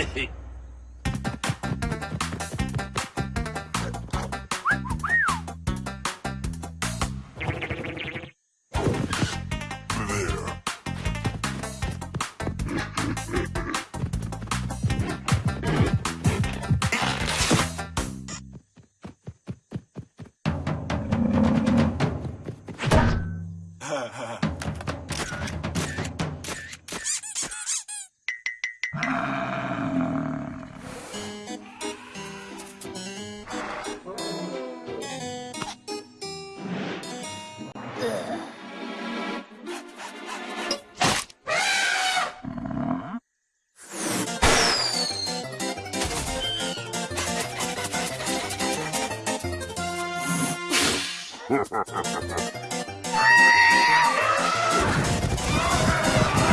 ha ha ha Ha ha ha ha ha!